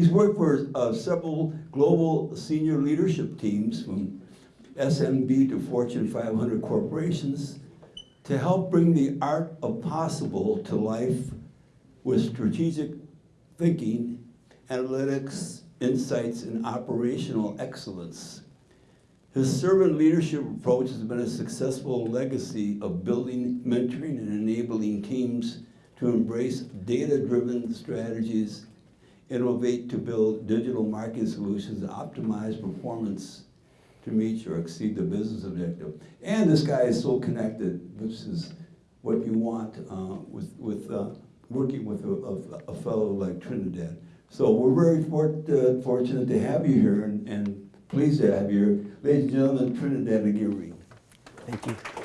He's worked for uh, several global senior leadership teams from SMB to Fortune 500 corporations to help bring the art of possible to life with strategic thinking, analytics, insights, and operational excellence. His servant leadership approach has been a successful legacy of building, mentoring, and enabling teams to embrace data-driven strategies, innovate to build digital marketing solutions, and optimize performance to meet or exceed the business objective. And this guy is so connected, which is what you want uh, with, with uh, working with a, a, a, fellow like Trinidad. So we're very fort, uh, fortunate to have you here and, and pleased to have you here. Ladies and gentlemen, Trinidad Aguirre. Thank you.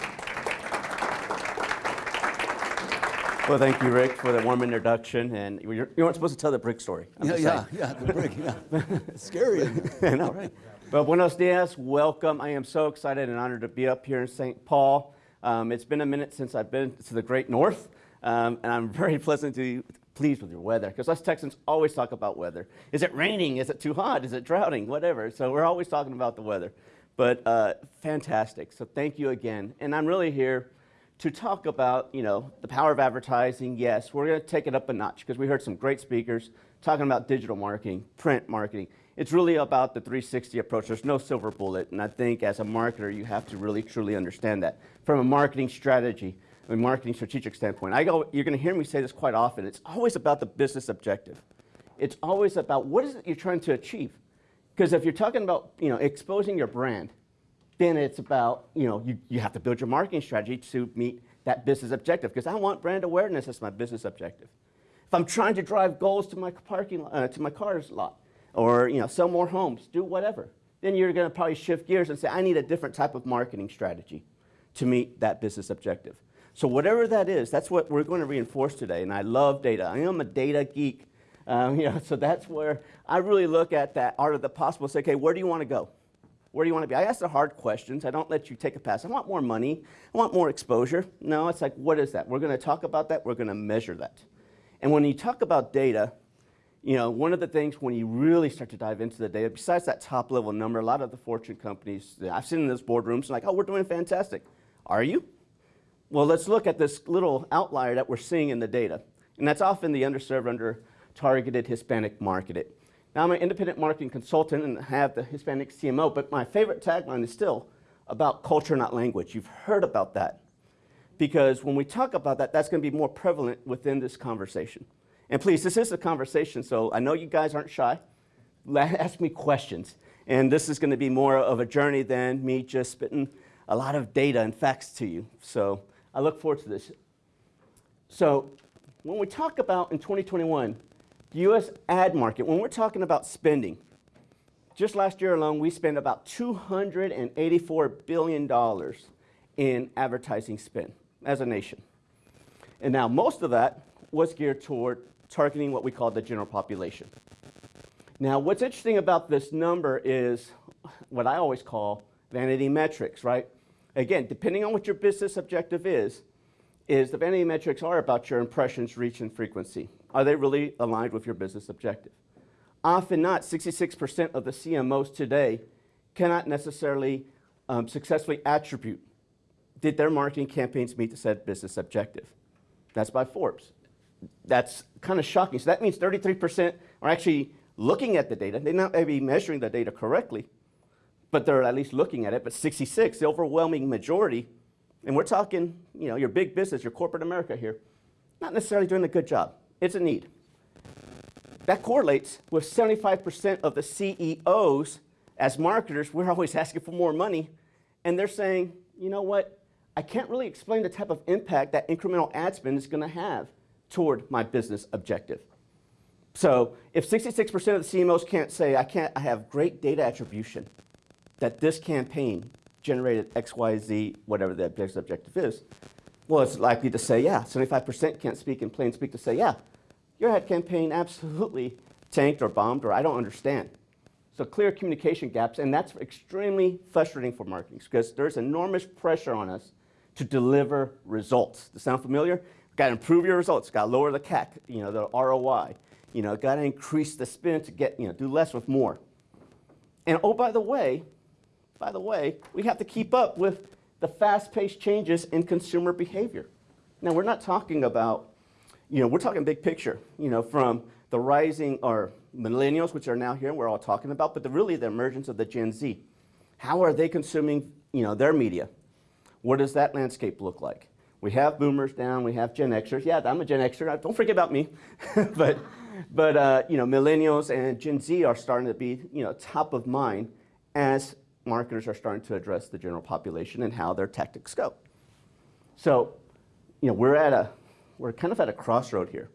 Well, thank you, Rick, for the warm introduction. And you're, you weren't supposed to tell the brick story. I'm yeah, yeah, yeah, the brick, yeah. Scary. I know, right? Well, buenos dias, welcome. I am so excited and honored to be up here in St. Paul. Um, it's been a minute since I've been to the great north, um, and I'm very pleasantly pleased with your weather, because us Texans always talk about weather. Is it raining? Is it too hot? Is it droughting? Whatever. So we're always talking about the weather. But uh, fantastic. So thank you again. And I'm really here to talk about, you know, the power of advertising. Yes, we're going to take it up a notch because we heard some great speakers talking about digital marketing, print marketing. It's really about the 360 approach. There's no silver bullet, and I think as a marketer, you have to really truly understand that. From a marketing strategy, a marketing strategic standpoint, I go, you're going to hear me say this quite often. It's always about the business objective. It's always about what is it you're trying to achieve. Because if you're talking about, you know, exposing your brand, then it's about, you know, you, you have to build your marketing strategy to meet that business objective. Because I want brand awareness as my business objective. If I'm trying to drive goals to my parking, uh, to my car's lot, or you know, sell more homes, do whatever. Then you're going to probably shift gears and say, I need a different type of marketing strategy to meet that business objective. So whatever that is, that's what we're going to reinforce today. And I love data. I am a data geek. Um, you know, so that's where I really look at that art of the possible. Say, okay, where do you want to go? Where do you want to be? I ask the hard questions. I don't let you take a pass. I want more money. I want more exposure. No, it's like, what is that? We're going to talk about that. We're going to measure that. And when you talk about data, you know, one of the things when you really start to dive into the data, besides that top level number, a lot of the Fortune companies, I've seen in those boardrooms, like, oh, we're doing fantastic. Are you? Well, let's look at this little outlier that we're seeing in the data. And that's often the underserved, under targeted Hispanic market. Now, I'm an independent marketing consultant and have the Hispanic CMO, but my favorite tagline is still about culture, not language. You've heard about that. Because when we talk about that, that's going to be more prevalent within this conversation. And please, this is a conversation, so I know you guys aren't shy. Ask me questions. And this is going to be more of a journey than me just spitting a lot of data and facts to you. So I look forward to this. So when we talk about in 2021, the U.S. ad market, when we're talking about spending, just last year alone, we spent about $284 billion in advertising spend as a nation. And now most of that was geared toward targeting what we call the general population. Now, what's interesting about this number is what I always call vanity metrics, right? Again, depending on what your business objective is, is the vanity metrics are about your impressions, reach, and frequency. Are they really aligned with your business objective? Often not, 66% of the CMOs today cannot necessarily um, successfully attribute did their marketing campaigns meet the said business objective. That's by Forbes that's kind of shocking. So that means 33% are actually looking at the data. They not be measuring the data correctly, but they're at least looking at it. But 66, the overwhelming majority, and we're talking, you know, your big business, your corporate America here, not necessarily doing a good job. It's a need. That correlates with 75% of the CEOs as marketers, we're always asking for more money, and they're saying, you know what, I can't really explain the type of impact that incremental ad spend is going to have toward my business objective. So if 66% of the CMOs can't say, I, can't, I have great data attribution, that this campaign generated X, Y, Z, whatever the business objective is, well, it's likely to say, yeah. 75% can't speak in plain speak to say, yeah, your ad campaign absolutely tanked or bombed or I don't understand. So clear communication gaps, and that's extremely frustrating for marketing because there's enormous pressure on us to deliver results. Does sound familiar? Got to improve your results. Got to lower the CAC, you know, the ROI. You know, got to increase the spend to get, you know, do less with more. And oh, by the way, by the way, we have to keep up with the fast-paced changes in consumer behavior. Now, we're not talking about, you know, we're talking big picture, you know, from the rising or millennials, which are now here, we're all talking about, but the, really the emergence of the Gen Z. How are they consuming, you know, their media? What does that landscape look like? We have boomers down, we have Gen Xers. Yeah, I'm a Gen Xer, don't forget about me. but, but uh, you know, millennials and Gen Z are starting to be, you know, top of mind as marketers are starting to address the general population and how their tactics go. So, you know, we're at a, we're kind of at a crossroad here.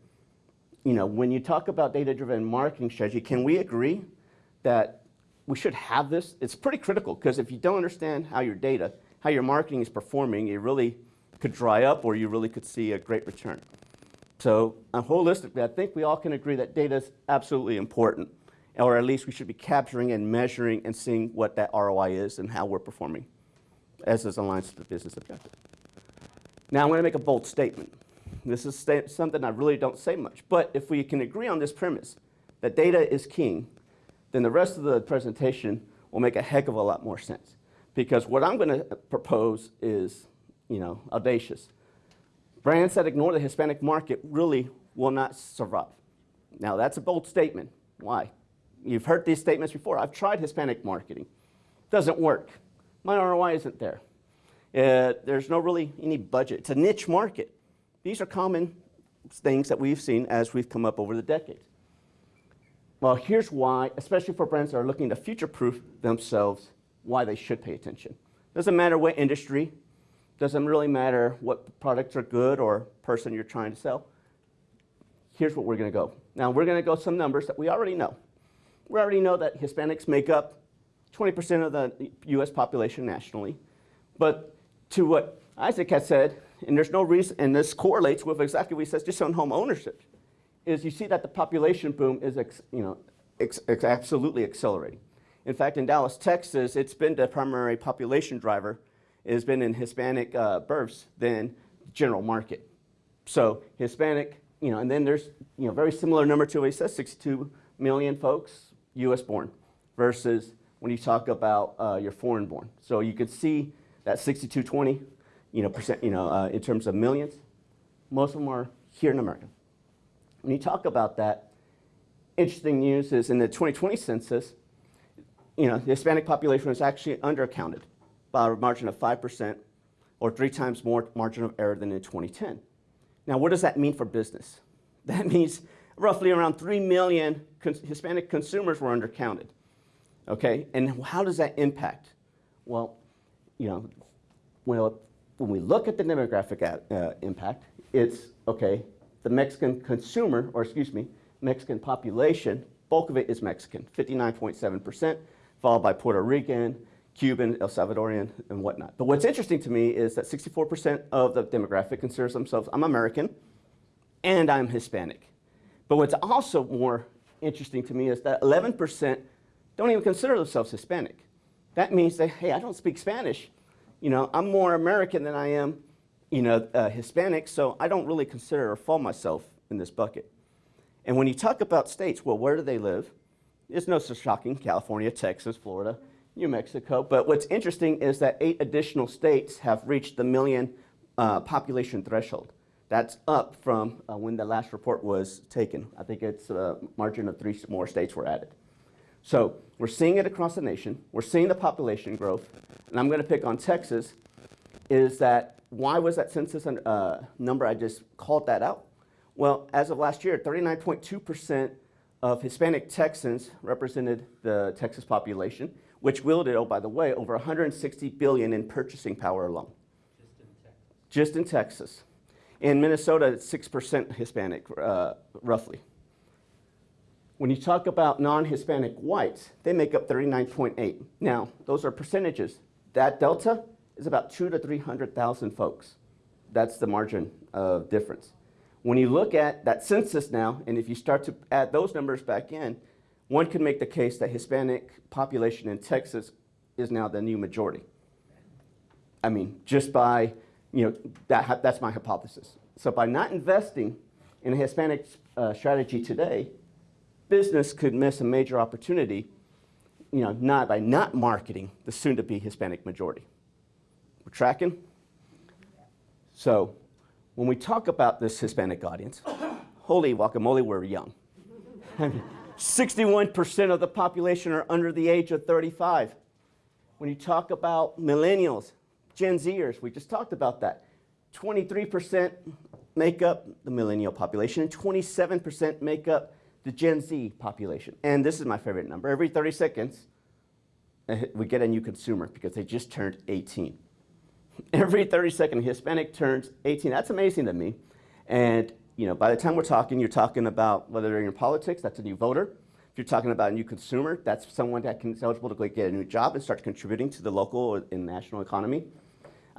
You know, when you talk about data-driven marketing strategy, can we agree that we should have this? It's pretty critical because if you don't understand how your data, how your marketing is performing, it really could dry up or you really could see a great return. So uh, holistically, I think we all can agree that data is absolutely important, or at least we should be capturing and measuring and seeing what that ROI is and how we're performing as this aligns to the business objective. Now I'm going to make a bold statement. This is something I really don't say much, but if we can agree on this premise that data is king, then the rest of the presentation will make a heck of a lot more sense. Because what I'm going to propose is, you know, audacious. Brands that ignore the Hispanic market really will not survive. Now, that's a bold statement. Why? You've heard these statements before. I've tried Hispanic marketing. Doesn't work. My ROI isn't there. Uh, there's no really any budget. It's a niche market. These are common things that we've seen as we've come up over the decades. Well, here's why, especially for brands that are looking to future-proof themselves, why they should pay attention. Doesn't matter what industry, doesn't really matter what products are good or person you're trying to sell. Here's what we're going to go. Now, we're going to go some numbers that we already know. We already know that Hispanics make up 20% of the U.S. population nationally. But to what Isaac has said, and there's no reason, and this correlates with exactly what he says just on home ownership, is you see that the population boom is, you know, absolutely accelerating. In fact, in Dallas, Texas, it's been the primary population driver it has been in Hispanic uh, births than general market. So Hispanic, you know, and then there's, you know, very similar number to what he says, 62 million folks U.S. born versus when you talk about uh, your foreign born. So you could see that 6220, you know, percent, you know, uh, in terms of millions, most of them are here in America. When you talk about that, interesting news is in the 2020 census, you know, the Hispanic population was actually undercounted by a margin of 5% or three times more margin of error than in 2010. Now, what does that mean for business? That means roughly around 3 million Hispanic consumers were undercounted. Okay, and how does that impact? Well, you know, well, when we look at the demographic at, uh, impact, it's, okay, the Mexican consumer, or excuse me, Mexican population, bulk of it is Mexican, 59.7%, followed by Puerto Rican, Cuban, El Salvadorian, and whatnot. But what's interesting to me is that 64% of the demographic considers themselves, I'm American, and I'm Hispanic. But what's also more interesting to me is that 11% don't even consider themselves Hispanic. That means that, hey, I don't speak Spanish. You know, I'm more American than I am, you know, uh, Hispanic, so I don't really consider or fall myself in this bucket. And when you talk about states, well, where do they live? It's no so shocking, California, Texas, Florida, New Mexico. But what's interesting is that eight additional states have reached the million uh, population threshold. That's up from uh, when the last report was taken. I think it's a margin of three more states were added. So we're seeing it across the nation. We're seeing the population growth. And I'm going to pick on Texas, is that why was that census uh, number, I just called that out? Well, as of last year, 39.2% of Hispanic Texans represented the Texas population which wielded, oh, by the way, over 160 billion in purchasing power alone. Just in Texas. Just in Texas. In Minnesota, it's 6% Hispanic, uh, roughly. When you talk about non-Hispanic whites, they make up 39.8. Now, those are percentages. That delta is about two to 300,000 folks. That's the margin of difference. When you look at that census now, and if you start to add those numbers back in, one could make the case that Hispanic population in Texas is now the new majority. I mean, just by, you know, that, that's my hypothesis. So by not investing in a Hispanic uh, strategy today, business could miss a major opportunity, you know, not by not marketing the soon-to-be Hispanic majority. We're tracking? So when we talk about this Hispanic audience, holy guacamole, we're young. 61% of the population are under the age of 35. When you talk about millennials, Gen Zers, we just talked about that. 23% make up the millennial population, and 27% make up the Gen Z population. And this is my favorite number. Every 30 seconds, eh, we get a new consumer because they just turned 18. Every 30 seconds, a Hispanic turns 18. That's amazing to me. And you know, by the time we're talking, you're talking about whether they're in politics, that's a new voter. If you're talking about a new consumer, that's someone that can, is eligible to get a new job and start contributing to the local and national economy.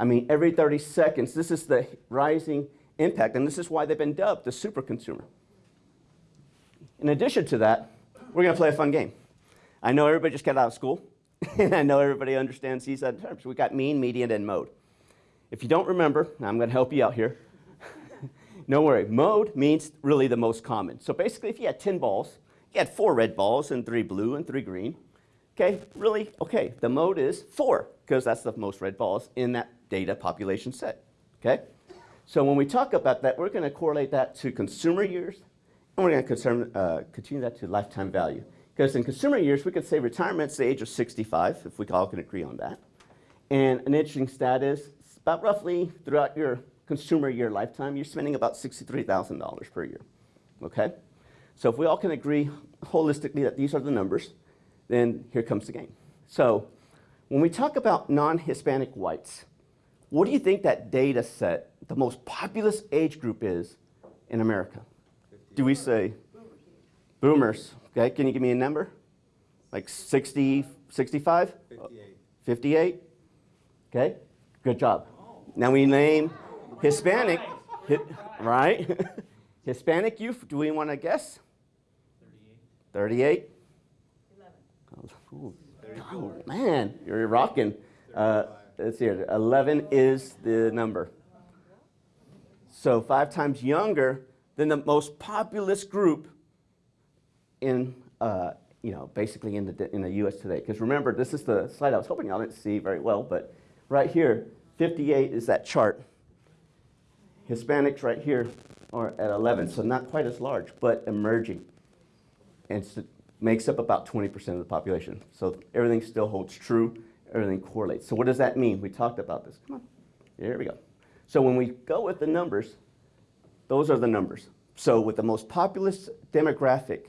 I mean, every 30 seconds, this is the rising impact, and this is why they've been dubbed the super consumer. In addition to that, we're going to play a fun game. I know everybody just got out of school, and I know everybody understands these terms. We've got mean, median, and mode. If you don't remember, I'm going to help you out here. no worry, mode means really the most common. So basically, if you had 10 balls, you had four red balls and three blue and three green. Okay, really, okay, the mode is four, because that's the most red balls in that data population set. Okay? So when we talk about that, we're going to correlate that to consumer years, and we're going to uh, continue that to lifetime value. Because in consumer years, we could say retirement's the age of 65, if we all can agree on that. And an interesting stat is about roughly throughout your consumer year lifetime, you're spending about $63,000 per year. Okay? So if we all can agree holistically that these are the numbers, then here comes the game. So when we talk about non-Hispanic whites, what do you think that data set, the most populous age group is in America? Do we say boomers? Okay, can you give me a number? Like 60, 65? 58. 58? Okay, good job. Now we name Hispanic, hi, right? Hispanic youth, do we want to guess? 38. 38? Oh, oh, man, you're rocking. Uh, let's see here. 11 is the number. So five times younger than the most populous group in, uh, you know, basically in the, in the U.S. today. Because remember, this is the slide I was hoping y'all didn't see very well, but right here, 58 is that chart. Hispanics right here are at 11, so not quite as large, but emerging. And it makes up about 20% of the population. So everything still holds true everything correlates. So what does that mean? We talked about this. Come on. Here we go. So when we go with the numbers, those are the numbers. So with the most populous demographic,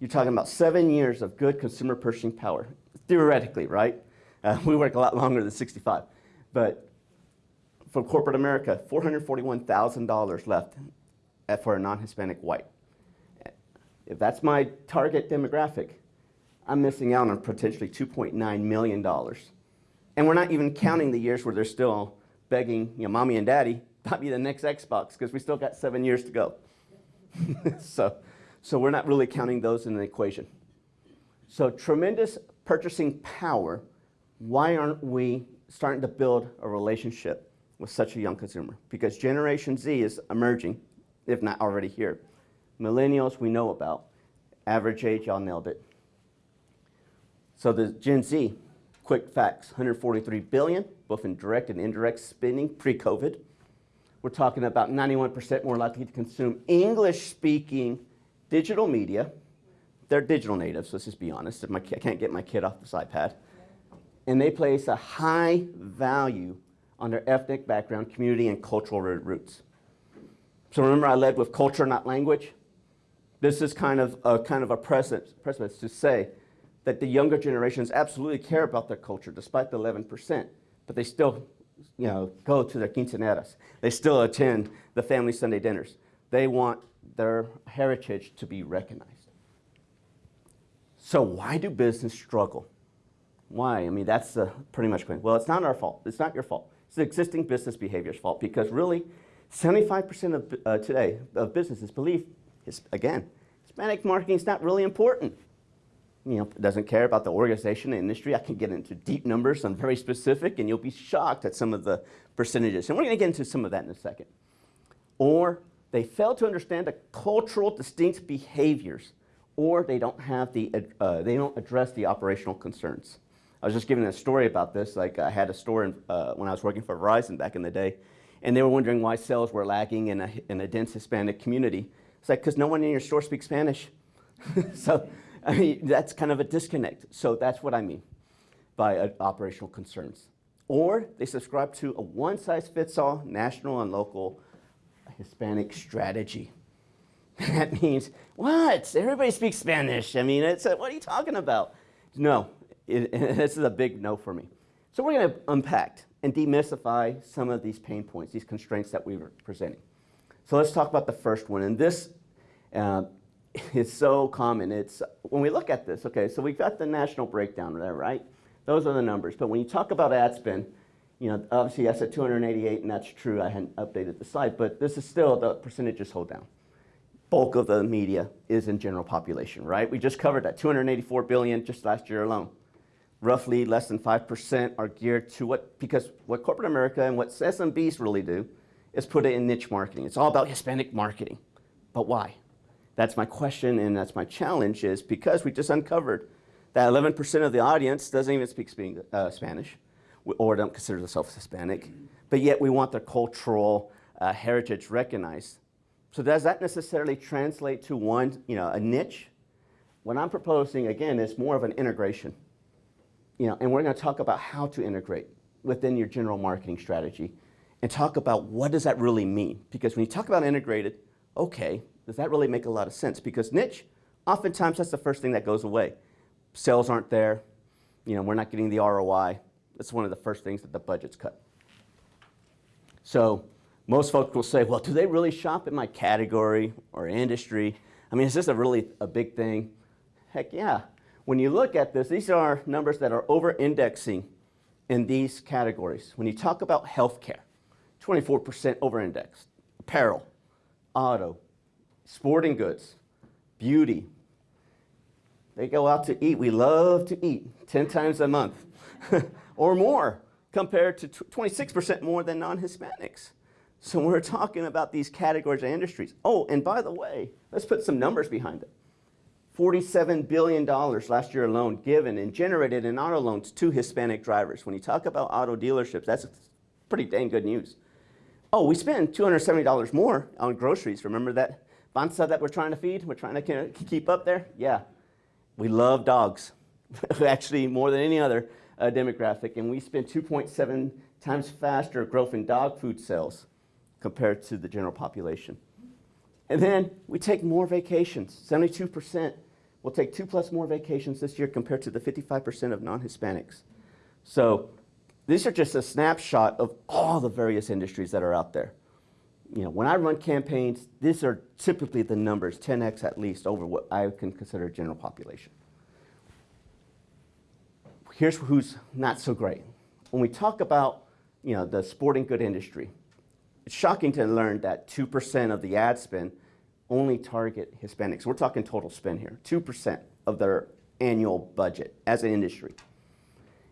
you're talking about seven years of good consumer purchasing power, theoretically, right? Uh, we work a lot longer than 65. But for corporate America, $441,000 left for a non-Hispanic white. If that's my target demographic, I'm missing out on potentially $2.9 million. And we're not even counting the years where they're still begging, you know, mommy and daddy, buy me the next Xbox, because we still got seven years to go. so, so we're not really counting those in the equation. So tremendous purchasing power. Why aren't we starting to build a relationship with such a young consumer? Because Generation Z is emerging, if not already here. Millennials we know about. Average age, y'all nailed it, so the Gen Z, quick facts, 143 billion, both in direct and indirect spending pre-COVID. We're talking about 91% more likely to consume English-speaking digital media. They're digital natives, let's just be honest. If my I can't get my kid off this iPad. And they place a high value on their ethnic background, community, and cultural roots. So remember I led with culture, not language? This is kind of a, kind of a precedent, precedent to say that the younger generations absolutely care about their culture, despite the 11%, but they still you know, go to their quinceaneras. They still attend the family Sunday dinners. They want their heritage to be recognized. So why do business struggle? Why? I mean, that's pretty much point. Well, it's not our fault. It's not your fault. It's the existing business behavior's fault because really, 75% of uh, today of businesses believe, again, Hispanic marketing is not really important you know, doesn't care about the organization, industry. I can get into deep numbers. I'm very specific, and you'll be shocked at some of the percentages. And we're going to get into some of that in a second. Or they fail to understand the cultural distinct behaviors or they don't have the, uh, they don't address the operational concerns. I was just giving a story about this. Like I had a store in, uh, when I was working for Verizon back in the day, and they were wondering why sales were lagging in a, in a dense Hispanic community. It's like, because no one in your store speaks Spanish. so, I mean, that's kind of a disconnect. So that's what I mean by uh, operational concerns. Or they subscribe to a one-size-fits-all national and local Hispanic strategy. that means, what? Everybody speaks Spanish. I mean, it's a, what are you talking about? No, it, this is a big no for me. So we're going to unpack and demystify some of these pain points, these constraints that we were presenting. So let's talk about the first one. And this uh, is so common. It's when we look at this, okay, so we've got the national breakdown there, right? Those are the numbers. But when you talk about ad spend, you know, obviously I said 288, and that's true. I hadn't updated the slide, but this is still the percentages hold down. Bulk of the media is in general population, right? We just covered that 284 billion just last year alone. Roughly less than 5% are geared to what, because what corporate America and what SMBs really do is put it in niche marketing. It's all about Hispanic marketing. But why? That's my question and that's my challenge is because we just uncovered that 11% of the audience doesn't even speak uh, Spanish or don't consider themselves Hispanic, but yet we want their cultural uh, heritage recognized. So does that necessarily translate to one, you know, a niche? What I'm proposing, again, is more of an integration. You know, and we're going to talk about how to integrate within your general marketing strategy and talk about what does that really mean? Because when you talk about integrated, okay, does that really make a lot of sense? Because niche, oftentimes that's the first thing that goes away. Sales aren't there. You know, we're not getting the ROI. That's one of the first things that the budget's cut. So most folks will say, well, do they really shop in my category or industry? I mean, is this a really a big thing? Heck yeah. When you look at this, these are numbers that are over-indexing in these categories. When you talk about healthcare, 24% over-indexed. Apparel, auto, sporting goods, beauty. They go out to eat. We love to eat 10 times a month or more compared to 26% more than non-Hispanics. So we're talking about these categories of industries. Oh, and by the way, let's put some numbers behind it. $47 billion last year alone given and generated in auto loans to Hispanic drivers. When you talk about auto dealerships, that's pretty dang good news. Oh, we spend $270 more on groceries. Remember that panza that we're trying to feed? We're trying to keep up there? Yeah. We love dogs, actually more than any other uh, demographic, and we spend 2.7 times faster growth in dog food sales compared to the general population. And then we take more vacations, 72%. We'll take two plus more vacations this year compared to the 55% of non-Hispanics. So these are just a snapshot of all the various industries that are out there. You know, when I run campaigns, these are typically the numbers, 10x at least, over what I can consider general population. Here's who's not so great. When we talk about, you know, the sporting good industry, it's shocking to learn that 2% of the ad spend only target Hispanics. We're talking total spend here, 2% of their annual budget as an industry.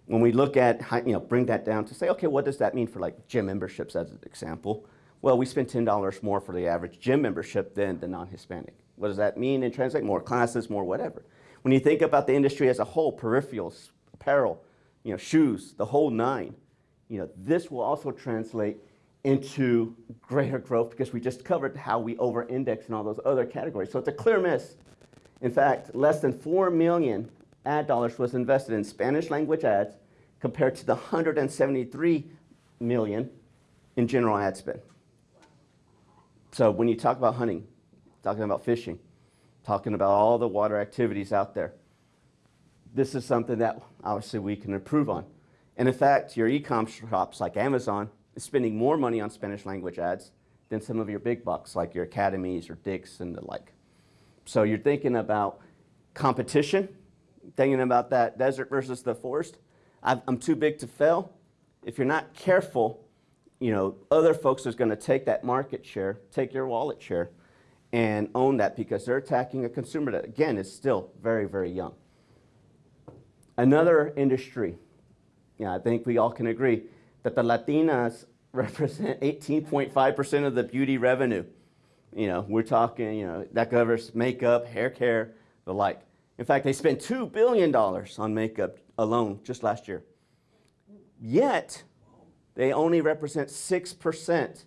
When we look at, you know, bring that down to say, okay, what does that mean for like gym memberships as an example? Well, we spend $10 more for the average gym membership than the non-Hispanic. What does that mean and translate? More classes, more whatever. When you think about the industry as a whole, peripherals, apparel, you know, shoes, the whole nine, you know, this will also translate into greater growth because we just covered how we over-index in all those other categories. So it's a clear miss. In fact, less than 4 million ad dollars was invested in Spanish language ads compared to the 173 million in general ad spend. So when you talk about hunting, talking about fishing, talking about all the water activities out there, this is something that obviously we can improve on. And in fact, your e-com shops like Amazon is spending more money on Spanish language ads than some of your big bucks like your academies or Dick's and the like. So you're thinking about competition, thinking about that desert versus the forest. i am too big to fail. If you're not careful, you know, other folks are going to take that market share, take your wallet share, and own that because they're attacking a consumer that, again, is still very, very young. Another industry, yeah, I think we all can agree, that the Latinas represent 18.5% of the beauty revenue. You know, we're talking, you know, that covers makeup, hair care, the like. In fact, they spent $2 billion on makeup alone just last year. Yet, they only represent 6%,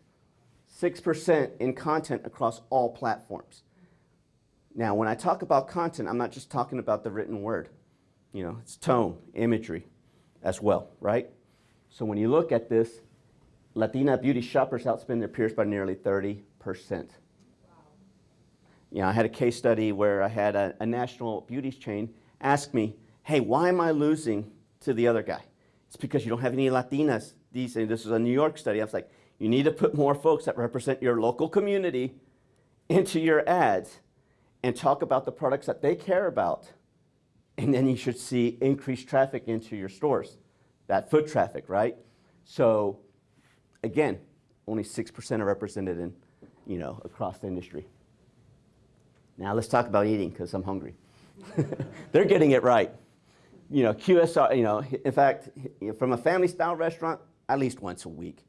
6% in content across all platforms. Now, when I talk about content, I'm not just talking about the written word. You know, it's tone, imagery as well, right? So when you look at this, Latina beauty shoppers outspend their peers by nearly 30%. You know, I had a case study where I had a, a national beauty chain ask me, hey, why am I losing to the other guy? It's because you don't have any Latinas. These, this is a New York study. I was like, you need to put more folks that represent your local community into your ads and talk about the products that they care about. And then you should see increased traffic into your stores, that foot traffic, right? So again, only 6% are represented in, you know, across the industry. Now let's talk about eating because I'm hungry. They're getting it right. You know, QSR, you know, in fact, from a family style restaurant, at least once a week.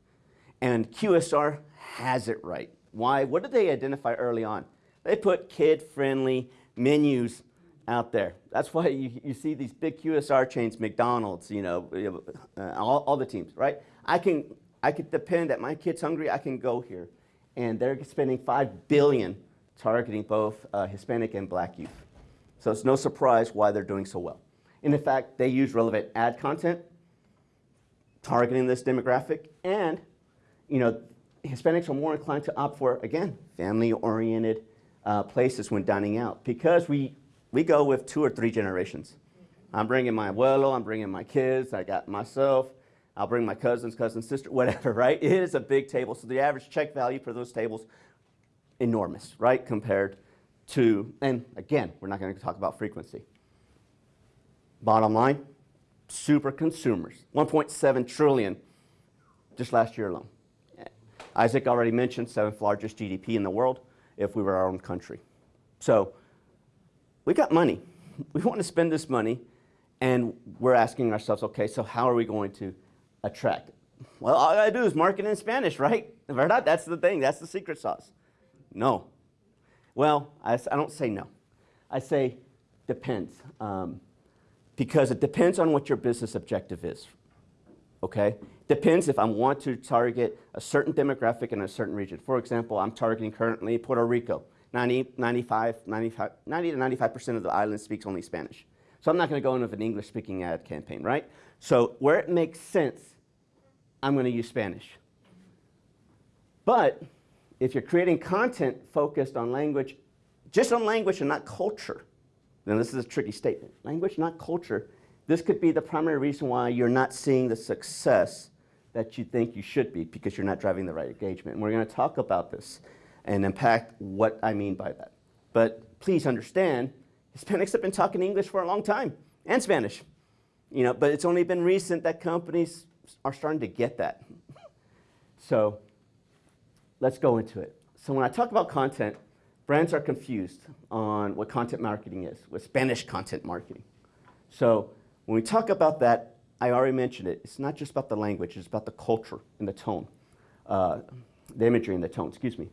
And QSR has it right. Why? What did they identify early on? They put kid friendly menus out there. That's why you, you see these big QSR chains, McDonald's, you know, uh, all, all the teams, right? I can, I could depend that my kid's hungry, I can go here. And they're spending five billion targeting both uh, Hispanic and black youth. So it's no surprise why they're doing so well. And in fact, they use relevant ad content, targeting this demographic, and you know, Hispanics are more inclined to opt for, again, family-oriented uh, places when dining out because we, we go with two or three generations. I'm bringing my abuelo, I'm bringing my kids, I got myself, I'll bring my cousins, cousin, sister, whatever, right? It is a big table, so the average check value for those tables enormous, right, compared to, and again, we're not going to talk about frequency. Bottom line, super consumers, 1.7 trillion just last year alone. Isaac already mentioned seventh largest GDP in the world if we were our own country. So we got money. We want to spend this money and we're asking ourselves, okay, so how are we going to attract? Well, all I do is market in Spanish, right? Verdad? That's the thing, that's the secret sauce. No. Well, I, I don't say no. I say depends. Um, because it depends on what your business objective is. Okay? Depends if I want to target a certain demographic in a certain region. For example, I'm targeting currently Puerto Rico. 90, 95, 95, 90 to 95% of the island speaks only Spanish. So I'm not going to go in with an English speaking ad campaign, right? So where it makes sense, I'm going to use Spanish. But if you're creating content focused on language, just on language and not culture, then this is a tricky statement. Language, not culture. This could be the primary reason why you're not seeing the success that you think you should be because you're not driving the right engagement. And we're going to talk about this and unpack what I mean by that. But please understand, Hispanics have been talking English for a long time and Spanish. You know, but it's only been recent that companies are starting to get that. so let's go into it. So when I talk about content, brands are confused on what content marketing is, with Spanish content marketing. So when we talk about that, I already mentioned it, it's not just about the language, it's about the culture and the tone, uh, the imagery and the tone, excuse me.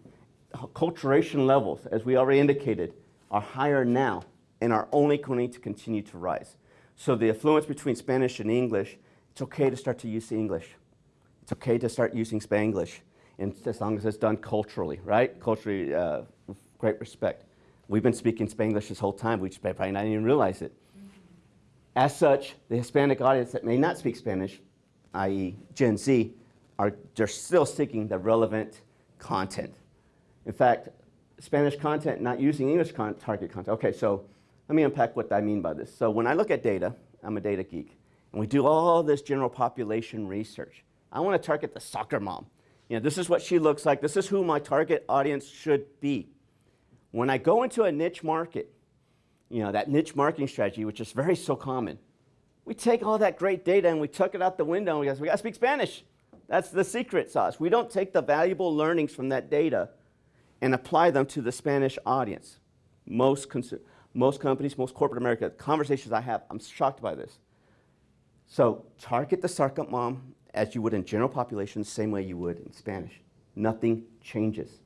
Culturation levels, as we already indicated, are higher now and are only going to continue to rise. So the affluence between Spanish and English, it's okay to start to use English. It's okay to start using Spanglish and as long as it's done culturally, right? Culturally, uh, great respect. We've been speaking Spanglish this whole time. We just probably not even realize it. As such, the Hispanic audience that may not speak Spanish, i.e. Gen Z, are they're still seeking the relevant content. In fact, Spanish content not using English con target content. Okay, so let me unpack what I mean by this. So when I look at data, I'm a data geek, and we do all this general population research. I want to target the soccer mom. You know, this is what she looks like. This is who my target audience should be. When I go into a niche market, you know, that niche marketing strategy, which is very so common, we take all that great data and we took it out the window and we go, we got to speak Spanish. That's the secret sauce. We don't take the valuable learnings from that data and apply them to the Spanish audience. Most, most companies, most corporate America, conversations I have, I'm shocked by this. So target the sarcasm mom as you would in general population, same way you would in Spanish. Nothing changes.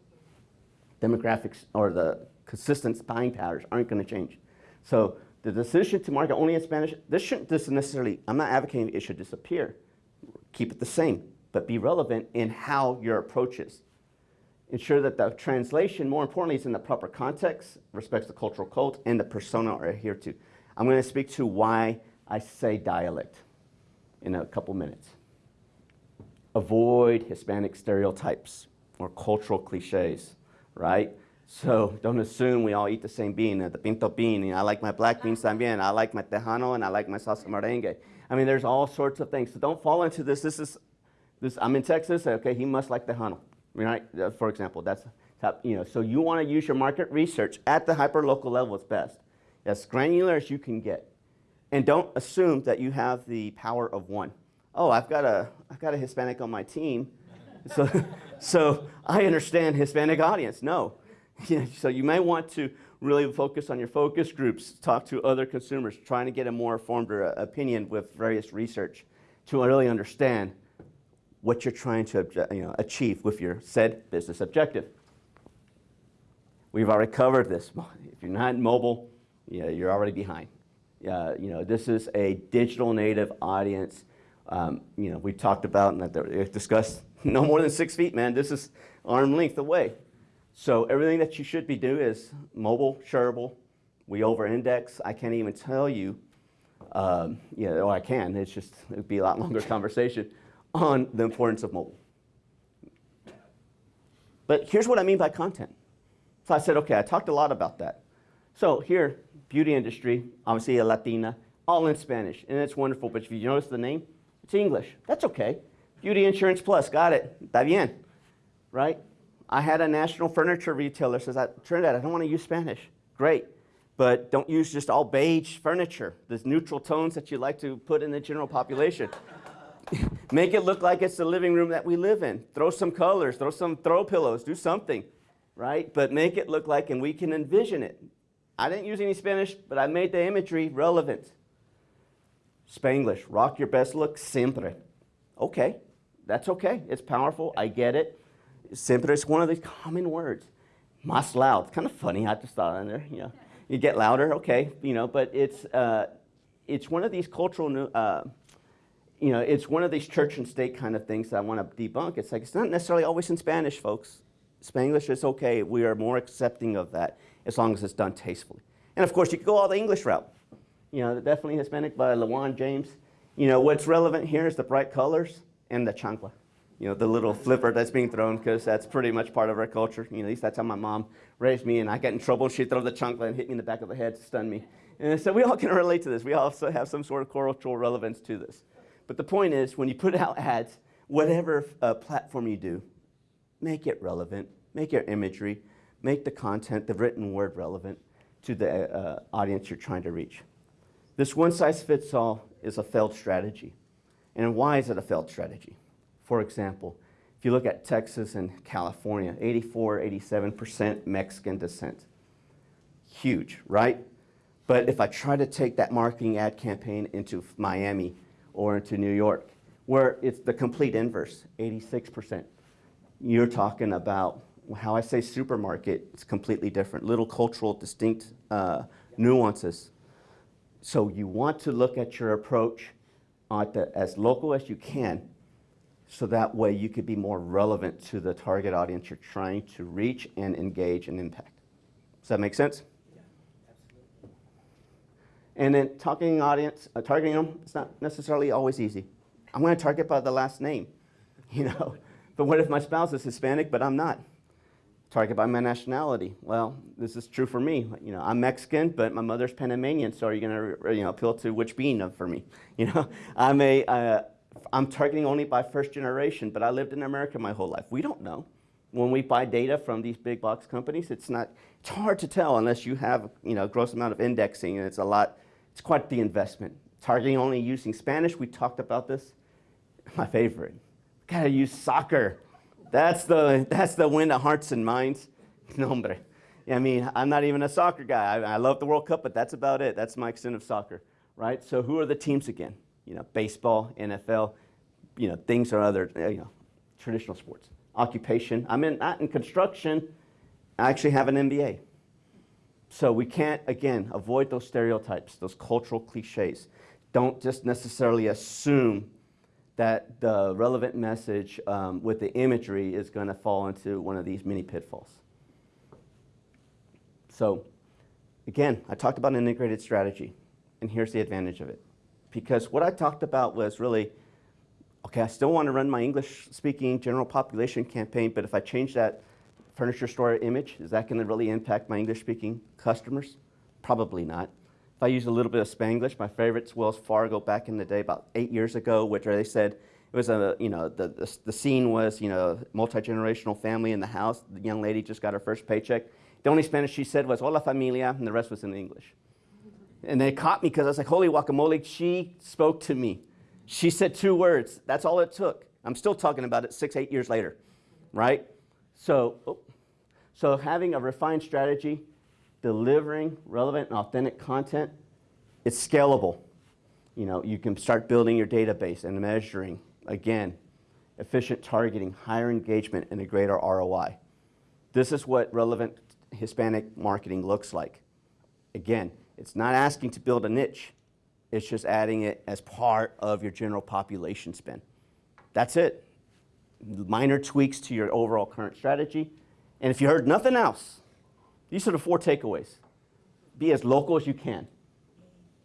Demographics or the consistent buying patterns aren't going to change. So the decision to market only in Spanish, this shouldn't necessarily, I'm not advocating it should disappear. Keep it the same, but be relevant in how your approach is. Ensure that the translation, more importantly, is in the proper context, respects the cultural code, and the persona are adhered to. I'm going to speak to why I say dialect in a couple minutes. Avoid Hispanic stereotypes or cultural cliches, right? So don't assume we all eat the same bean, the pinto bean. I like my black beans también. I like my tejano and I like my salsa merengue. I mean, there's all sorts of things. So don't fall into this. This is, this. I'm in Texas. Okay, he must like tejano, right? For example, that's top, you know. So you want to use your market research at the hyper-local level as best, as granular as you can get, and don't assume that you have the power of one. Oh, I've got a, I've got a Hispanic on my team, so, so I understand Hispanic audience. No, so you may want to really focus on your focus groups, talk to other consumers, trying to get a more informed uh, opinion with various research to really understand what you're trying to you know, achieve with your said business objective. We've already covered this. If you're not mobile, yeah, you're already behind. Uh, you know, this is a digital native audience. Um, you know, we talked about and that discussed no more than six feet, man. This is arm length away. So everything that you should be doing is mobile, shareable. We over-index. I can't even tell you, um, yeah, or I can. It's just it would be a lot longer conversation on the importance of mobile. But here's what I mean by content. So I said, okay, I talked a lot about that. So here, beauty industry, obviously a Latina, all in Spanish, and it's wonderful. But if you notice the name, it's English. That's okay. Beauty Insurance Plus, got it. Está bien, right? I had a national furniture retailer says, I, Trinidad, I don't want to use Spanish. Great, but don't use just all beige furniture. There's neutral tones that you like to put in the general population. Make it look like it's the living room that we live in. Throw some colors, throw some throw pillows, do something, right? But make it look like, and we can envision it. I didn't use any Spanish, but I made the imagery relevant. Spanglish, rock your best look siempre. Okay, that's okay. It's powerful. I get it. Siempre is one of these common words. Más loud. Kind of funny. I just thought in there. You know, you get louder. Okay, you know, but it's uh, it's one of these cultural. Uh, you know, it's one of these church and state kind of things that I want to debunk. It's like it's not necessarily always in Spanish, folks. Spanglish is okay. We are more accepting of that as long as it's done tastefully. And of course, you could go all the English route. You know, definitely Hispanic by LeJuan James. You know, what's relevant here is the bright colors and the chancla. You know, the little flipper that's being thrown because that's pretty much part of our culture. You know, at least that's how my mom raised me. And I get in trouble, she'd throw the chancla and hit me in the back of the head to stun me. And so we all can relate to this. We all have some sort of cultural relevance to this. But the point is, when you put out ads, whatever uh, platform you do, make it relevant, make your imagery, make the content, the written word relevant to the uh, audience you're trying to reach. This one size fits all is a failed strategy. And why is it a failed strategy? For example, if you look at Texas and California, 84, 87% Mexican descent. Huge, right? But if I try to take that marketing ad campaign into Miami or into New York, where it's the complete inverse, 86%, you're talking about how I say supermarket, it's completely different, little cultural distinct uh, nuances. So you want to look at your approach the, as local as you can so that way you could be more relevant to the target audience you're trying to reach and engage and impact. Does that make sense? Yeah, absolutely. And then targeting audience, uh, targeting them, it's not necessarily always easy. I'm going to target by the last name, you know. but what if my spouse is Hispanic, but I'm not? Target by my nationality. Well, this is true for me. You know, I'm Mexican, but my mother's Panamanian. So are you going to, you know, appeal to which bean for me? You know, I'm a, uh, I'm targeting only by first generation, but I lived in America my whole life. We don't know. When we buy data from these big box companies, it's not, it's hard to tell unless you have, you know, a gross amount of indexing, and it's a lot, it's quite the investment. Targeting only using Spanish, we talked about this. My favorite, gotta use soccer. That's the, that's the win of hearts and minds. No, hombre. I mean, I'm not even a soccer guy. I, I love the World Cup, but that's about it. That's my extent of soccer, right? So who are the teams again? You know, baseball, NFL, you know, things are other, you know, traditional sports. Occupation. I'm in, not in construction. I actually have an MBA. So we can't, again, avoid those stereotypes, those cultural cliches. Don't just necessarily assume that the relevant message um, with the imagery is going to fall into one of these mini pitfalls. So again, I talked about an integrated strategy, and here's the advantage of it. Because what I talked about was really, okay, I still want to run my English-speaking general population campaign, but if I change that furniture store image, is that going to really impact my English-speaking customers? Probably not. If I use a little bit of Spanglish, my favorite's Wells Fargo back in the day, about eight years ago, which they said it was a, you know, the, the, the scene was, you know, multi-generational family in the house. The young lady just got her first paycheck. The only Spanish she said was hola familia, and the rest was in English. And they caught me because I was like, holy guacamole, she spoke to me. She said two words. That's all it took. I'm still talking about it six, eight years later, right? So, oh, so having a refined strategy, delivering relevant and authentic content, it's scalable. You know, you can start building your database and measuring, again, efficient targeting, higher engagement, and a greater ROI. This is what relevant Hispanic marketing looks like. Again, it's not asking to build a niche. It's just adding it as part of your general population spend. That's it. Minor tweaks to your overall current strategy. And if you heard nothing else, these are the four takeaways. Be as local as you can.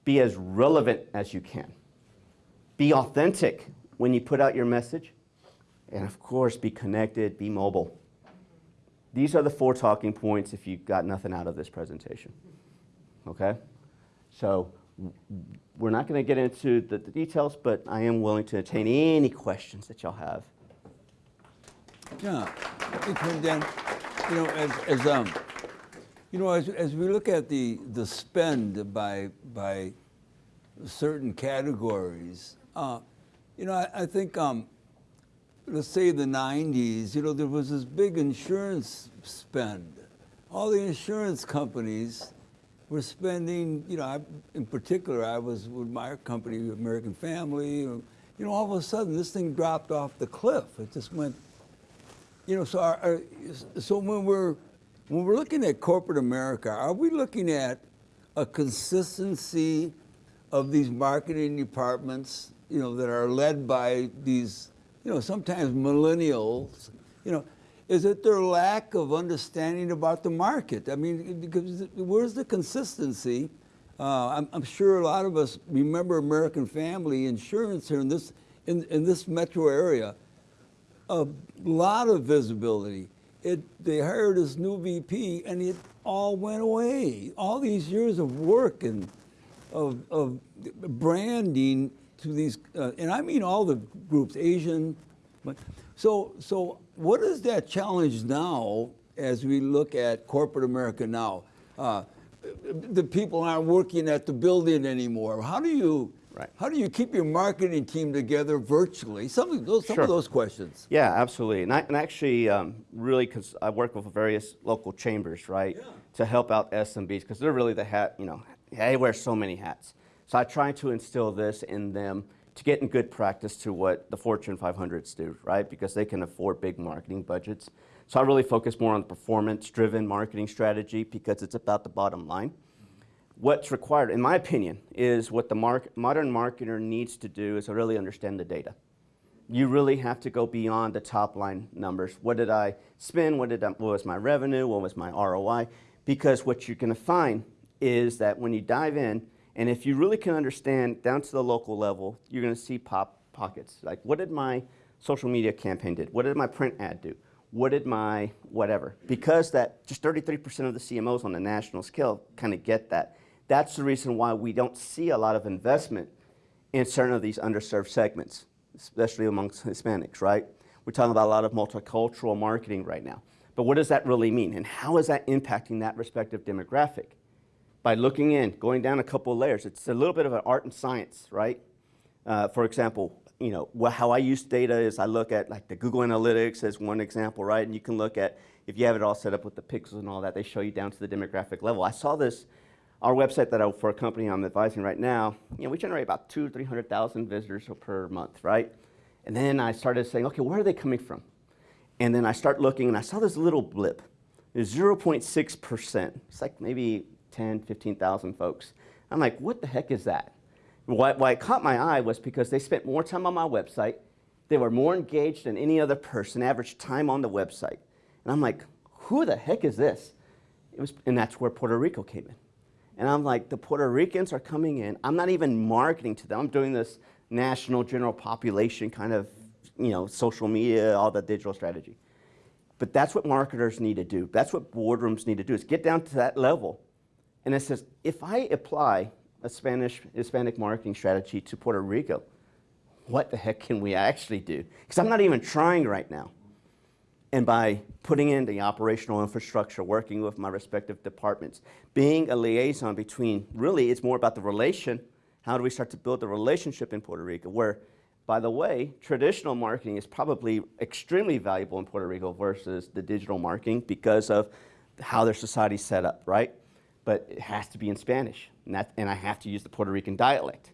Be as relevant as you can. Be authentic when you put out your message. And of course, be connected, be mobile. These are the four talking points if you got nothing out of this presentation. Okay? So we're not going to get into the, the, details, but I am willing to entertain any questions that y'all have. Yeah, you know, as, as um, you know, as, as we look at the the spend by by certain categories, uh, you know, I, I think um, let's say the 90s, you know, there was this big insurance spend. All the insurance companies were spending, you know, I, in particular, I was with my company, American Family, you know, all of a sudden this thing dropped off the cliff. It just went, you know, so, our, our, so when we're, when we're looking at corporate America, are we looking at a consistency of these marketing departments, you know, that are led by these you know, sometimes millennials, you know, is it their lack of understanding about the market? I mean, because where's the consistency? Uh, I'm, I'm, sure a lot of us remember American Family Insurance here in this, in, in this metro area. A lot of visibility. It, they hired this new VP and it all went away. All these years of work and of, of branding to these, uh, and I mean all the groups, Asian. So, so what is that challenge now as we look at corporate America now? Uh, the people aren't working at the building anymore. How do you, right. how do you keep your marketing team together virtually? Some of those, some sure. of those questions. Yeah, absolutely. And, I, and actually, um, really, because I work with various local chambers, right, yeah. to help out SMBs, because they're really the hat, you know, they wear so many hats. So I try to instill this in them to get in good practice to what the Fortune 500s do, right? Because they can afford big marketing budgets. So I really focus more on the performance-driven marketing strategy because it's about the bottom line. What's required, in my opinion, is what the mark modern marketer needs to do is to really understand the data. You really have to go beyond the top line numbers. What did I spend? What, did I, what was my revenue? What was my ROI? Because what you're going to find is that when you dive in, and if you really can understand down to the local level, you're going to see pop pockets. Like, what did my social media campaign did? What did my print ad do? What did my whatever? Because that just 33% of the CMOs on the national scale kind of get that. That's the reason why we don't see a lot of investment in certain of these underserved segments, especially amongst Hispanics, right? We're talking about a lot of multicultural marketing right now. But what does that really mean? And how is that impacting that respective demographic? by looking in, going down a couple layers. It's a little bit of an art and science, right? Uh, for example, you know, how I use data is I look at like the Google Analytics as one example, right? And you can look at, if you have it all set up with the pixels and all that, they show you down to the demographic level. I saw this, our website that I, for a company I'm advising right now, you know, we generate about two, 300,000 visitors per month, right? And then I started saying, okay, where are they coming from? And then I start looking and I saw this little blip is 0.6%. It's like maybe 10, 15,000 folks. I'm like, what the heck is that? Why, why it caught my eye was because they spent more time on my website. They were more engaged than any other person, average time on the website. And I'm like, who the heck is this? It was, and that's where Puerto Rico came in. And I'm like, the Puerto Ricans are coming in. I'm not even marketing to them. I'm doing this national general population kind of, you know, social media, all the digital strategy. But that's what marketers need to do. That's what boardrooms need to do is get down to that level. And it says, if I apply a Spanish Hispanic marketing strategy to Puerto Rico, what the heck can we actually do? Because I'm not even trying right now. And by putting in the operational infrastructure, working with my respective departments, being a liaison between, really, it's more about the relation. How do we start to build the relationship in Puerto Rico? Where, by the way, traditional marketing is probably extremely valuable in Puerto Rico versus the digital marketing because of how their society's set up, right? But it has to be in Spanish, and, that, and I have to use the Puerto Rican dialect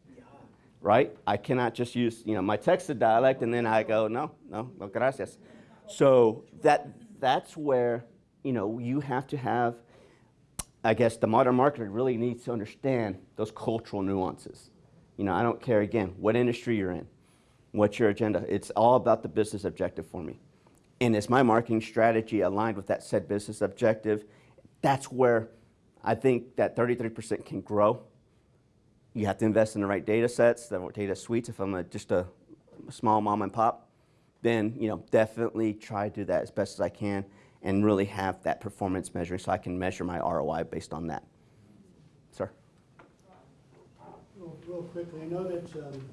right? I cannot just use, you know, my texted dialect and then I go, no, no, no gracias. So that, that's where, you know, you have to have, I guess the modern marketer really needs to understand those cultural nuances. You know, I don't care, again, what industry you're in, what's your agenda. It's all about the business objective for me. And is my marketing strategy aligned with that said business objective? That's where I think that 33% can grow you have to invest in the right data sets, the right data suites. If I'm a, just a small mom and pop, then you know definitely try to do that as best as I can and really have that performance measuring so I can measure my ROI based on that. Sir? Real, real quickly, I know that um,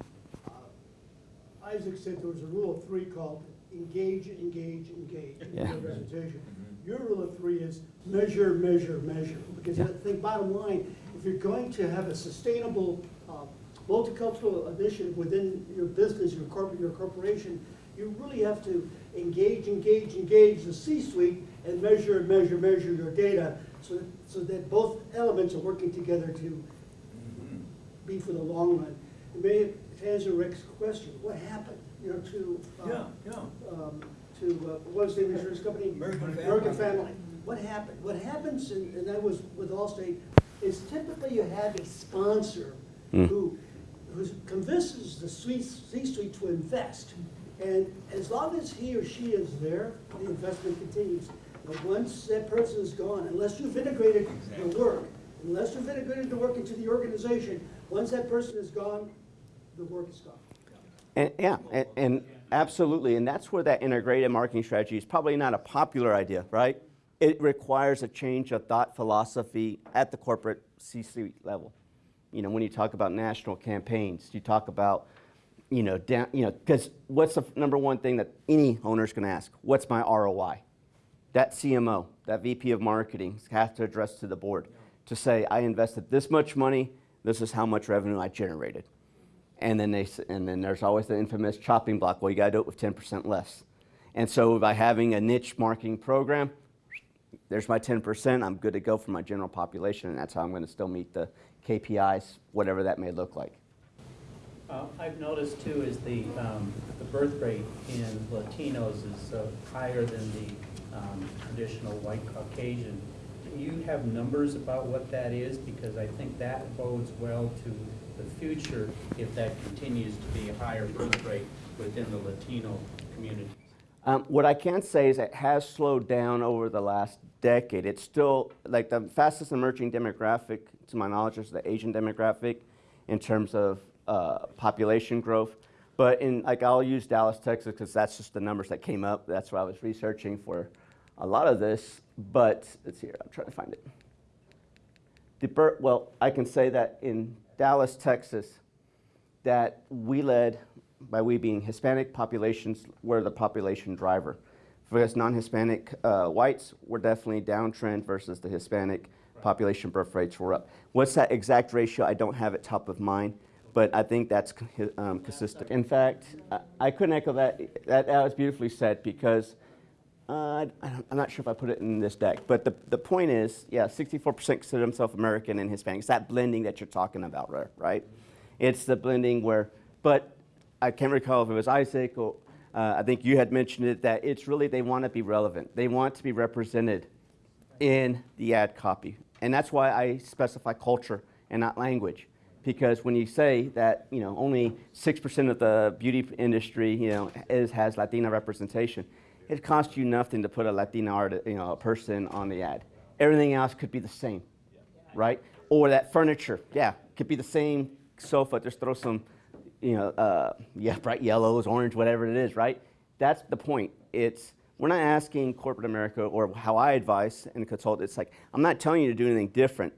uh, Isaac said there was a rule of three called engage, engage, engage in Yeah. your presentation. Your rule of three is measure, measure, measure. Because I Yeah. think bottom line, if you're going to have a sustainable uh, multicultural initiative within your business, your corporate, your corporation, you really have to engage, engage, engage the C-suite and measure, measure, measure your data so, so that both elements are working together to be for the long run. And maybe to answer Rick's question, what happened, you know, to, uh, Yeah, yeah. um, to, uh, what was the insurance company? American Family. American Family. What happened? What happens, and, and that was with Allstate, is typically you have a sponsor Mm. who, who convinces the C- C-suite to invest. And as long as he or she is there, the investment continues. But once that person is gone, unless you've integrated the work, unless you've integrated the work into the organization, once that person is gone, the work is gone. And, yeah, and, and absolutely, and that's where that integrated marketing strategy is probably not a popular idea, right? It requires a change of thought philosophy at the corporate C-suite level. You know, when you talk about national campaigns, you talk about, you know, down, you know, because what's the number one thing that any owner is going to ask? What's my ROI? That CMO, that VP of marketing has to address to the board to say, I invested this much money, this is how much revenue I generated. And then, they, and then there's always the infamous chopping block. Well, you got to do it with 10% less. And so by having a niche marketing program, there's my 10%. I'm good to go for my general population, and that's how I'm going to still meet the KPIs, whatever that may look like. Uh, I've noticed too is the, um, the birth rate in Latinos is uh, higher than the um, traditional white Caucasian. Do you have numbers about what that is? Because I think that bodes well to the future if that continues to be a higher birth rate within the Latino community. Um, what I can say is it has slowed down over the last decade. It's still like the fastest emerging demographic, to my knowledge, is the Asian demographic in terms of uh, population growth. But in like I'll use Dallas, Texas, because that's just the numbers that came up. That's what I was researching for a lot of this. But let's see here. I'm trying to find it. The well, I can say that in Dallas, Texas, that we led, by we being Hispanic populations, were the population driver. For us non-Hispanic uh, whites, we're definitely downtrend versus the Hispanic population birth rates were up. What's that exact ratio? I don't have it top of mind, but I think that's um, consistent. In fact, I, I couldn't echo that. that. That was beautifully said because uh, I I'm not sure if I put it in this deck, but the, the point is, yeah, 64% consider themselves American and Hispanic. It's that blending that you're talking about, right? right? It's the blending where, but I can't recall if it was Isaac or uh, I think you had mentioned it, that it's really they want to be relevant. They want to be represented in the ad copy. And that's why I specify culture and not language. Because when you say that, you know, only 6% of the beauty industry, you know, is, has Latina representation, it costs you nothing to put a Latina art, you know, a person on the ad. Everything else could be the same, right? Or that furniture, yeah, could be the same sofa, just throw some, you know, uh, yeah, bright yellows, orange, whatever it is, right? That's the point. It's, we're not asking corporate America or how I advise and consult, it's like, I'm not telling you to do anything different,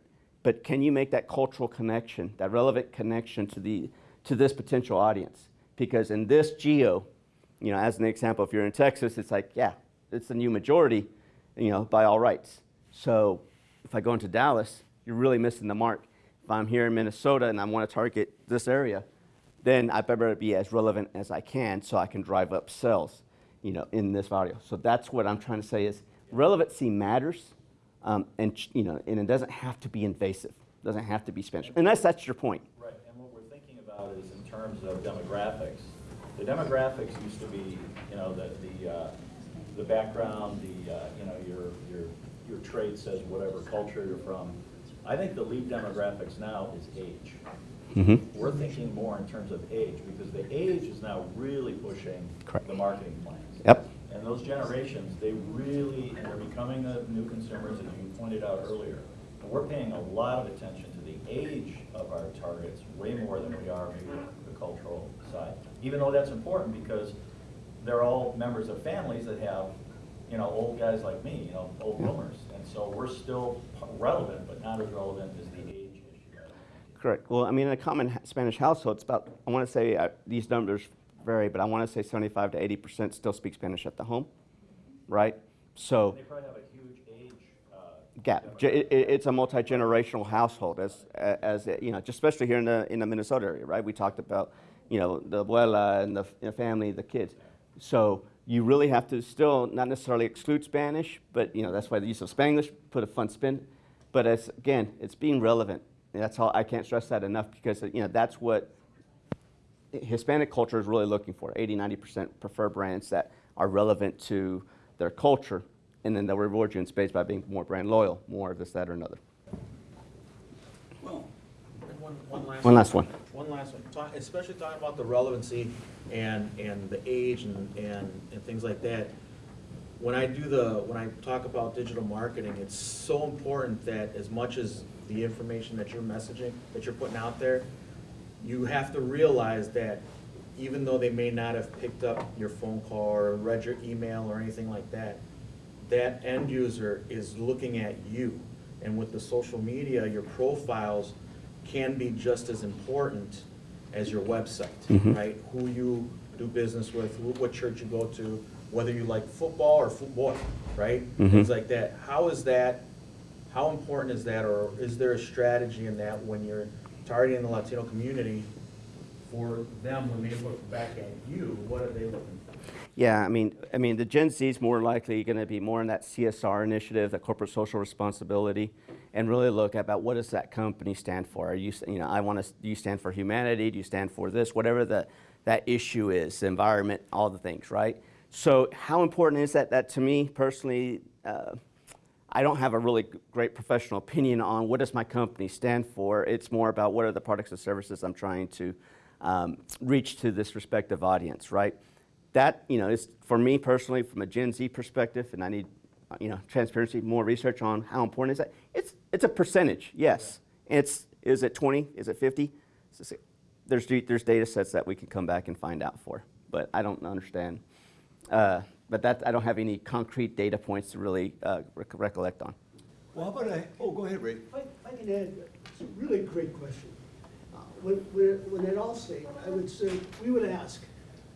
but can you make that cultural connection, that relevant connection to, the, to this potential audience? Because in this geo, you know, as an example, if you're in Texas, it's like, yeah, it's the new majority, you know, by all rights. So if I go into Dallas, you're really missing the mark. If I'm here in Minnesota and I want to target this area, then I better be as relevant as I can so I can drive up sales, you know, in this audio. So that's what I'm trying to say is relevancy matters, um, and you know, and it doesn't have to be invasive. It doesn't have to be Spanish, unless that's your point. Right, and what we're thinking about is in terms of demographics. The demographics used to be, you know, the, the, uh, the background, the, uh, you know, your, your, your trade says whatever culture you're from. I think the lead demographics now is age. Mm-hmm. We're thinking more in terms of age, because the age is now really pushing Correct. the marketing plans. Yep. And those generations, they really, and they're becoming the new consumers, as you pointed out earlier. And we're paying a lot of attention to the age of our targets, way more than we are maybe the cultural side. Even though that's important, because they're all members of families that have, you know, old guys like me, you know, old boomers. And so we're still relevant, but not as relevant as the age issue. Correct. Well, I mean, in a common Spanish household, it's about, I want to say, uh, these numbers vary, but I want to say 75 to 80% still speak Spanish at the home, right? So, They probably have a huge age, uh, gap. It- it- It's a multi-generational household, as, as, you know, just especially here in the, in the Minnesota area, right? We talked about, you know, the abuela and the f- you know, family, the kids. So you really have to still not necessarily exclude Spanish, but, you know, that's why the use of Spanglish, put a fun spin. But it's, again, it's being relevant. And that's all, I can't stress that enough because, you know, that's what Hispanic culture is really looking for. 80, 90% prefer brands that are relevant to their culture, and then they'll reward you in spades by being more brand loyal, more of this, that, or another. Well, One, one last. One last one. One last one, Talk- especially talking about the relevancy and, and the age and, and, and things like that. When I do the, when I talk about digital marketing, it's so important that as much as the information that you're messaging, that you're putting out there, you have to realize that even though they may not have picked up your phone call or read your email or anything like that, that end user is looking at you. And with the social media, your profiles can be just as important as your website, Mhm. right? Who you do business with, wh- what church you go to, whether you like football or football, right? Mhm. Things like that. How is that, how important is that, or is there a strategy in that when you're targeting the Latino community for them, when they look back at you, what are they looking for? Yeah, I mean, I mean, the Gen Z is more likely going to be more in that CSR initiative, that corporate social responsibility, and really look at about what does that company stand for. Are you, you know, I want to. Do you stand for humanity? Do you stand for this? Whatever the that issue is, the environment, all the things, right? So, how important is that? That to me personally. Uh, I don't have a really great professional opinion on what does my company stand for. It's more about what are the products and services I'm trying to um, reach to this respective audience, right? That, you know, is for me personally, from a Gen Z perspective, and I need, uh, you know, transparency, more research on how important is that. It's it's a percentage, yes. It's is it 20? Is it 50? Is it- There's there's data sets that we can come back and find out for, but I don't understand. Uh, but that I don't have any concrete data points to really uh, rec- recollect on. Well, how about I, oh, go ahead, Ray. I, I can add, it's a really great question. Uh, When, when, when at Allstate, I would say, we would ask,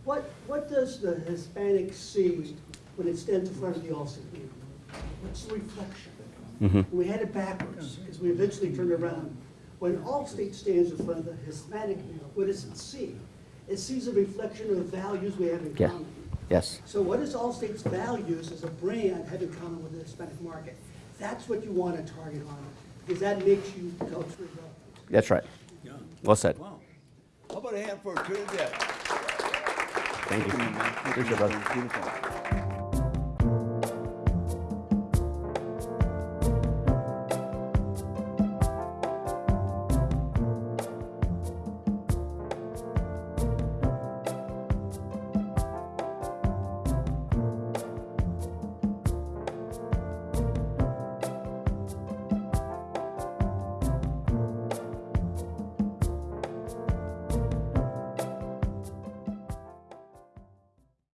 what, what does the Hispanic see when it stands in front of the Allstate meeting? What's the reflection? Mhm. We had it backwards, because we eventually turned around. When Allstate stands in front of the Hispanic, what does it see? It sees a reflection of the values we have in Yeah. common. Yes. So what is Allstate's values as a brand have in common with the Hispanic market? That's what you want to target on, because that makes you culturally relevant. That's right. yeah. Well said. Wow. How about a hand for Trinidad? Thank you. man. Appreciate it, brother. Beautiful.